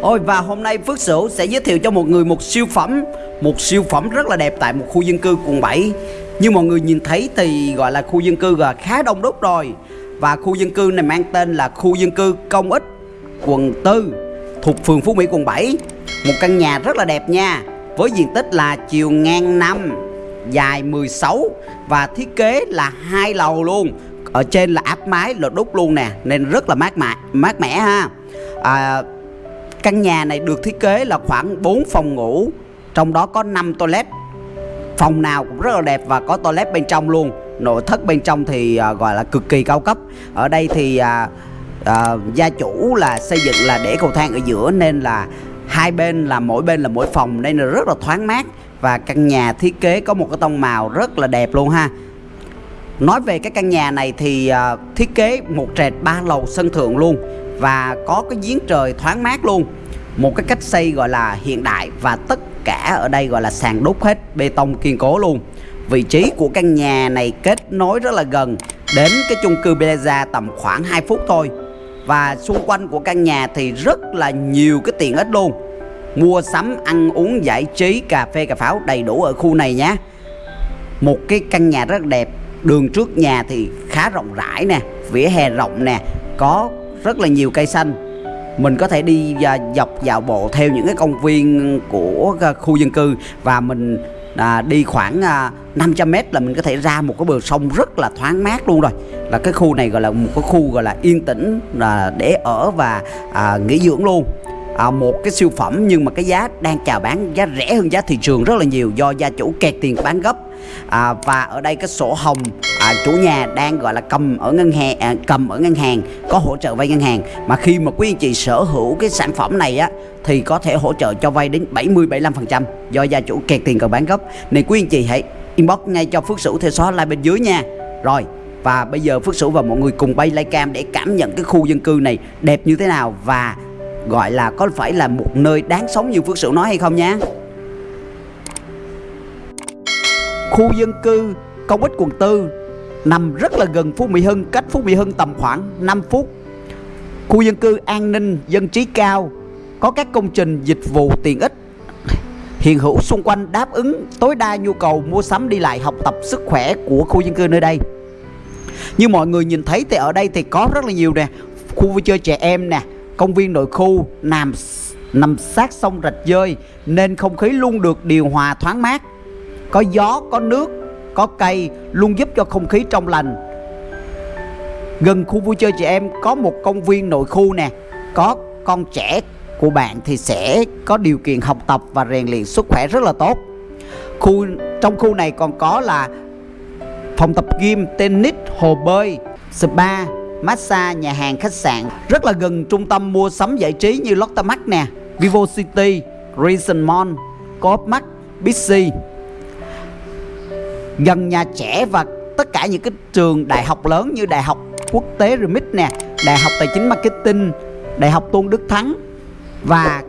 Ôi và hôm nay Phước Sửu sẽ giới thiệu cho một người một siêu phẩm Một siêu phẩm rất là đẹp tại một khu dân cư quận 7 Như mọi người nhìn thấy thì gọi là khu dân cư là khá đông đúc rồi. Và khu dân cư này mang tên là khu dân cư công ích quận 4 Thuộc phường Phú Mỹ quận 7 Một căn nhà rất là đẹp nha Với diện tích là chiều ngang 5 Dài 16 Và thiết kế là hai lầu luôn. Ở trên là áp mái lợt đúc luôn nè Nên rất là mát mẻ, mát mẻ ha. À, Căn nhà này được thiết kế là khoảng 4 phòng ngủ Trong đó có 5 toilet. Phòng nào cũng rất là đẹp và có toilet bên trong luôn. Nội thất bên trong thì à, gọi là cực kỳ cao cấp. Ở đây thì à, à, gia chủ là xây dựng là để cầu thang ở giữa Nên là hai bên là mỗi bên là mỗi phòng Nên là rất là thoáng mát. Và căn nhà thiết kế có một cái tông màu rất là đẹp luôn ha. Nói về cái căn nhà này thì uh, thiết kế một trệt ba lầu sân thượng luôn và có cái giếng trời thoáng mát luôn. Một cái cách xây gọi là hiện đại và tất cả ở đây gọi là sàn đúc hết bê tông kiên cố luôn. Vị trí của căn nhà này kết nối rất là gần đến cái chung cư Plaza tầm khoảng 2 phút thôi. Và xung quanh của căn nhà thì rất là nhiều cái tiện ích luôn. Mua sắm ăn uống giải trí cà phê cà pháo đầy đủ ở khu này nhé. Một cái căn nhà rất đẹp đường trước nhà thì khá rộng rãi nè vỉa hè rộng nè có rất là nhiều cây xanh. Mình có thể đi à, dọc dạo bộ theo những cái công viên của à, khu dân cư và mình à, đi khoảng à, 500 mét là mình có thể ra một cái bờ sông rất là thoáng mát luôn rồi. Là cái khu này gọi là một cái khu gọi là yên tĩnh là để ở và à, nghỉ dưỡng luôn. À, một cái siêu phẩm nhưng mà cái giá đang chào bán giá rẻ hơn giá thị trường rất là nhiều do gia chủ kẹt tiền bán gấp à, và ở đây cái sổ hồng à, chủ nhà đang gọi là cầm ở ngân hàng à, cầm ở ngân hàng có hỗ trợ vay ngân hàng. Mà khi mà quý anh chị sở hữu cái sản phẩm này á thì có thể hỗ trợ cho vay đến 70 75% do gia chủ kẹt tiền cần bán gấp nên quý anh chị hãy inbox ngay cho Phước Sửu theo số like bên dưới nha. Rồi và bây giờ Phước Sửu và mọi người cùng bay livecam để cảm nhận cái khu dân cư này đẹp như thế nào và gọi là có phải là một nơi đáng sống như Phước Sửu nói hay không nha Khu dân cư công ích quận 4 nằm rất là gần Phú Mỹ Hưng, cách Phú Mỹ Hưng tầm khoảng 5 phút. Khu dân cư an ninh, dân trí cao, có các công trình dịch vụ tiện ích hiện hữu xung quanh đáp ứng tối đa nhu cầu mua sắm đi lại học tập sức khỏe của khu dân cư nơi đây. Như mọi người nhìn thấy thì ở đây thì có rất là nhiều nè, khu vui chơi trẻ em nè, công viên nội khu nằm nằm sát sông rạch dơi nên không khí luôn được điều hòa thoáng mát có gió, có nước, có cây luôn giúp cho không khí trong lành. Gần khu vui chơi trẻ em có một công viên nội khu nè. Có con trẻ của bạn thì sẽ có điều kiện học tập và rèn luyện sức khỏe rất là tốt. Khu, trong khu này còn có là phòng tập gym, tennis, hồ bơi, spa, massage, nhà hàng, khách sạn. Rất là gần trung tâm mua sắm giải trí như Lotte Mart nè, Vivo City Reason Mall, Coop Mart Bixi gần nhà trẻ và tất cả những cái trường đại học lớn như đại học quốc tế Remit nè, đại học tài chính marketing, đại học tôn đức thắng và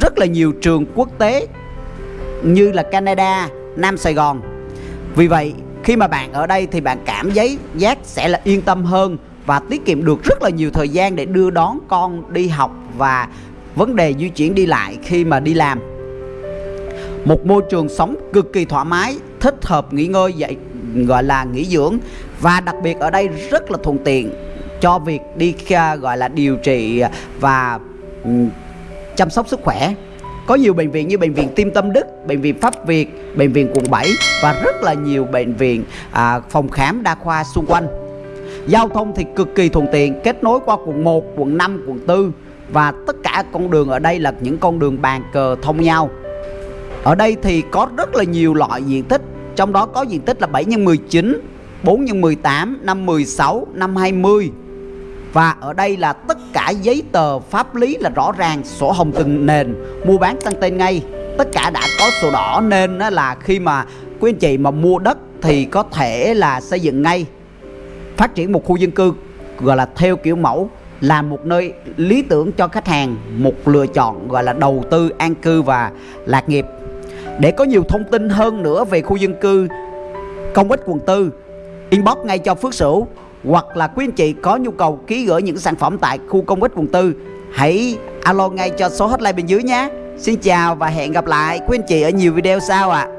rất là nhiều trường quốc tế như là canada, nam sài gòn. Vì vậy, khi mà bạn ở đây thì bạn cảm giấy giác sẽ là yên tâm hơn và tiết kiệm được rất là nhiều thời gian để đưa đón con đi học và vấn đề di chuyển đi lại khi mà đi làm. Một môi trường sống cực kỳ thoải mái thích hợp nghỉ ngơi dạy gọi là nghỉ dưỡng và đặc biệt ở đây rất là thuận tiện cho việc đi gọi là điều trị và chăm sóc sức khỏe có nhiều bệnh viện như bệnh viện Tim Tâm Đức, bệnh viện Pháp Việt, bệnh viện quận 7 và rất là nhiều bệnh viện à, phòng khám đa khoa xung quanh. Giao thông thì cực kỳ thuận tiện, kết nối qua quận 1, quận 5, quận 4 và tất cả con đường ở đây là những con đường bàn cờ thông nhau. Ở đây thì có rất là nhiều loại diện tích trong đó có diện tích là 7 x 19 4 x 18 5 16 5 20 Và ở đây là tất cả giấy tờ pháp lý là rõ ràng, Sổ hồng từng nền. Mua bán tăng tên ngay. Tất cả đã có sổ đỏ nên là khi mà quý anh chị mà mua đất Thì có thể là xây dựng ngay. Phát triển một khu dân cư, Gọi là theo kiểu mẫu, là một nơi lý tưởng cho khách hàng, một lựa chọn, gọi là đầu tư an cư và lạc nghiệp để có nhiều thông tin hơn nữa về khu dân cư, công ích quận 4 Inbox ngay cho Phước Sửu Hoặc là quý anh chị có nhu cầu ký gửi những sản phẩm tại khu công ích quận 4 Hãy alo ngay cho số hotline bên dưới nhé Xin chào và hẹn gặp lại quý anh chị ở nhiều video sau ạ à.